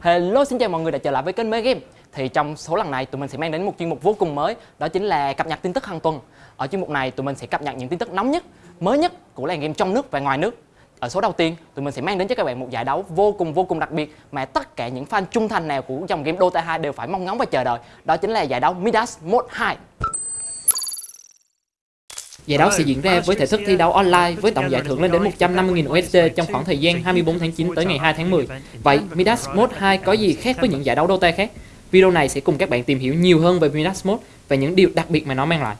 Hello xin chào mọi người đã trở lại với kênh Mê Game Thì trong số lần này tụi mình sẽ mang đến một chuyên mục vô cùng mới Đó chính là cập nhật tin tức hàng tuần Ở chuyên mục này tụi mình sẽ cập nhật những tin tức nóng nhất, mới nhất của làng game trong nước và ngoài nước ở số đầu tiên, tụi mình sẽ mang đến cho các bạn một giải đấu vô cùng vô cùng đặc biệt mà tất cả những fan trung thành nào của dòng game Dota 2 đều phải mong ngóng và chờ đợi. Đó chính là giải đấu Midas Mode 2. Giải đấu sẽ diễn ra với thể thức thi đấu online với tổng giải thưởng lên đến 150.000 USD trong khoảng thời gian 24 tháng 9 tới ngày 2 tháng 10. Vậy Midas Mode 2 có gì khác với những giải đấu Dota khác? Video này sẽ cùng các bạn tìm hiểu nhiều hơn về Midas Mode và những điều đặc biệt mà nó mang lại.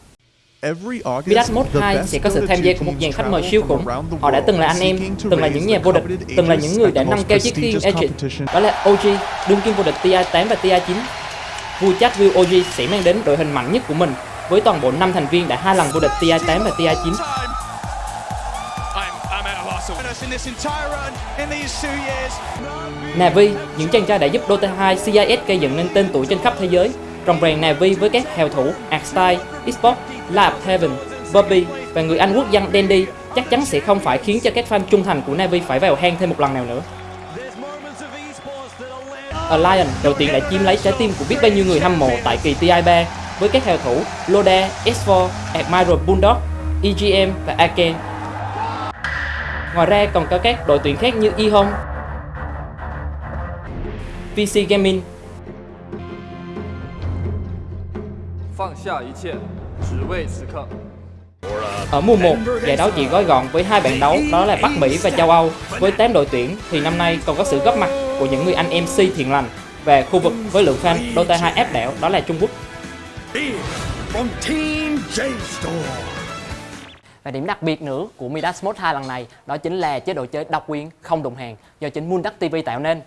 Midas Mode 2 sẽ có sự tham gia của một dàn khách mời siêu khủng. Họ đã từng là anh em, từng là những nhà vô địch, từng là những người đã nâng cao chiếc khiên Agent. Đó là OG, đương kim vô địch TI8 và TI9. Vua chat Will OG sẽ mang đến đội hình mạnh nhất của mình với toàn bộ 5 thành viên đã hai lần vô địch TI8 và TI9. Navi, những chàng trai đã giúp Dota 2 CIS gây dựng nên tên tuổi trên khắp thế giới. Rồng rèn Navi với các hào thủ Arcstyle, Xbox, Lab Heaven, Bobby và người Anh quốc dân Dandy chắc chắn sẽ không phải khiến cho các fan trung thành của Navi phải vào hang thêm một lần nào nữa. Alliance đầu tiên đã chiếm lấy trái tim của biết bao nhiêu người hâm mộ tại kỳ TI3 với các hào thủ Loda, S4, Admiral Bulldog, EGM và Ake. Ngoài ra còn có các đội tuyển khác như eHome, PC Gaming, ở mùa 1, giải đấu chỉ gói gọn với hai bảng đấu đó là Bắc Mỹ và châu Âu. Với 8 đội tuyển thì năm nay còn có sự góp mặt của những người anh MC thiện lành và khu vực với lượng fan Dota 2 áp đảo đó là Trung Quốc. Và điểm đặc biệt nữa của Midas Mode 2 lần này đó chính là chế độ chơi độc quyền không đồng hàng do chính Moonduck TV tạo nên.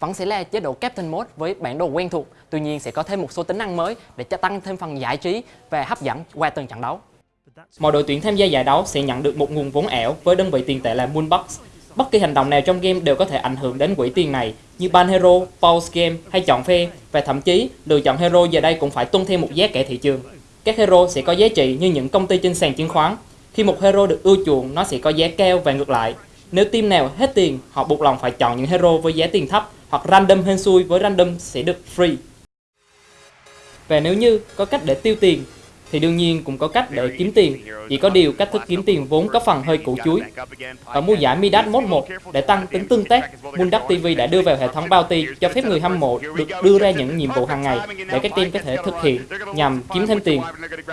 Vẫn sẽ là chế độ Captain Mode với bản đồ quen thuộc, tuy nhiên sẽ có thêm một số tính năng mới để cho tăng thêm phần giải trí và hấp dẫn qua từng trận đấu. Mọi đội tuyển tham gia giải đấu sẽ nhận được một nguồn vốn ảo với đơn vị tiền tệ là Moonbox. Bất kỳ hành động nào trong game đều có thể ảnh hưởng đến quỹ tiền này như ban hero, pause game hay chọn phe và thậm chí lựa chọn hero giờ đây cũng phải tuân theo một giá cả thị trường. Các hero sẽ có giá trị như những công ty trên sàn chứng khoán. Khi một hero được ưa chuộng, nó sẽ có giá cao và ngược lại. Nếu team nào hết tiền, họ buộc lòng phải chọn những hero với giá tiền thấp hoặc random hên xui với random sẽ được free. Và nếu như có cách để tiêu tiền thì đương nhiên cũng có cách để kiếm tiền. Chỉ có điều cách thức kiếm tiền vốn có phần hơi củ chuối. Ở mùa giải Midas Mode 1, để tăng tính tương tác, Moonduck TV đã đưa vào hệ thống bounty cho phép người hâm mộ được đưa ra những nhiệm vụ hàng ngày để các team có thể thực hiện nhằm kiếm thêm tiền.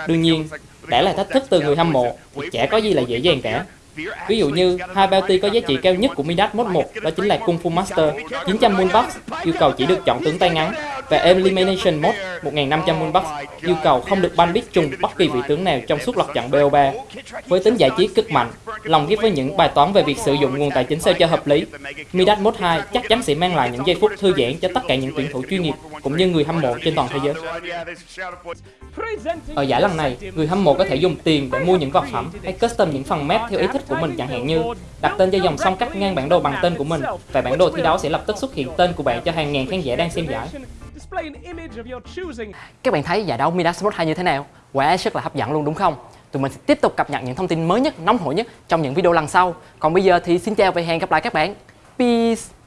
Đương nhiên, đã là thách thức từ người hâm mộ thì chả có gì là dễ dàng cả. Ví dụ như, hai bounty có giá trị cao nhất của Midas Mode 1 đó chính là Kung Fu Master 900 Moonbox, yêu cầu chỉ được chọn tướng tay ngắn và Elimination Mode 1.500 Moonbox yêu cầu không được ban biết chung bất kỳ vị tướng nào trong suốt loạt trận BO3. Với tính giải trí cực mạnh, lòng ghép với những bài toán về việc sử dụng nguồn tài chính sao cho hợp lý, Midas Mode 2 chắc chắn sẽ mang lại những giây phút thư giãn cho tất cả những tuyển thủ chuyên nghiệp cũng như người hâm mộ trên toàn thế giới. Ở giải lần này, người hâm mộ có thể dùng tiền để mua những vật phẩm hay custom những phần map theo ý thích của mình chẳng hạn như đặt tên cho dòng song cắt ngang bản đồ bằng tên của mình và bản đồ thi đấu sẽ lập tức xuất hiện tên của bạn cho hàng ngàn khán giả đang xem giải. Các bạn thấy giải đấu Midas Mode 2 như thế nào? quả rất là hấp dẫn luôn đúng không? Tụi mình sẽ tiếp tục cập nhật những thông tin mới nhất, nóng hổi nhất trong những video lần sau. Còn bây giờ thì xin chào và hẹn gặp lại các bạn. Peace!